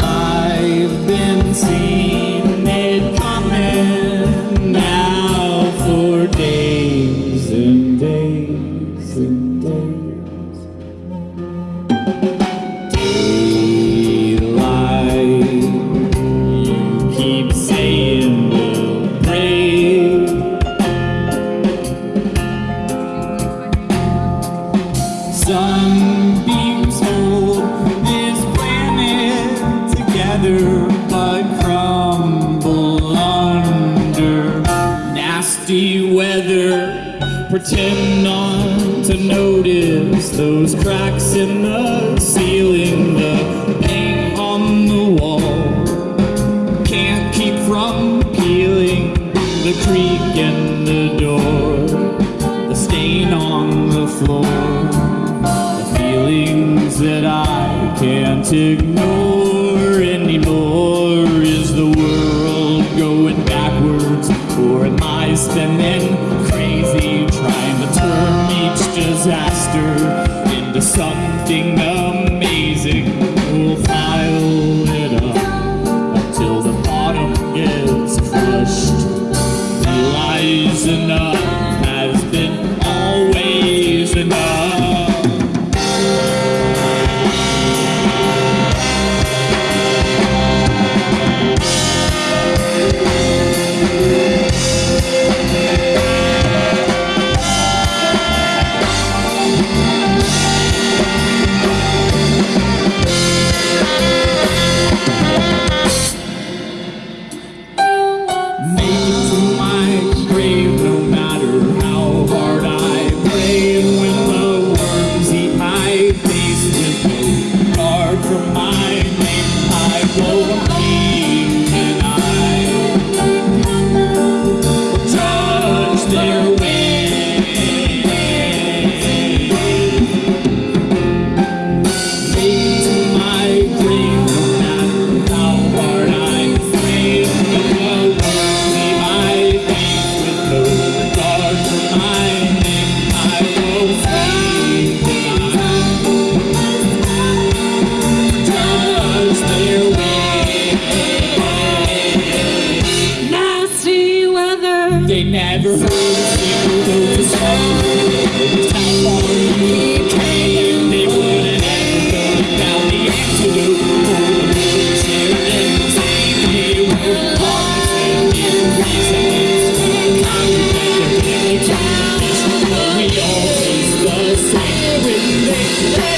I've been seeing it coming now for days and days and days. Pretend not to notice those cracks in the ceiling, the paint on the wall. Can't keep from peeling the creak in the door, the stain on the floor, the feelings that I can't ignore anymore. Is the world going backwards, or am I spinning never heard a single note to say you came, they wouldn't ever go down the antidote For the wheelchair and take me where parts in. reasons Come back and play the time We all taste the same